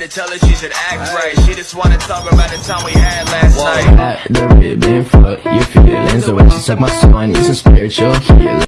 to tell her she should act right. She just wanna talk about the time we had last night. At the ribbon fuck your feelings The way she suck my soul, I need some spiritual healing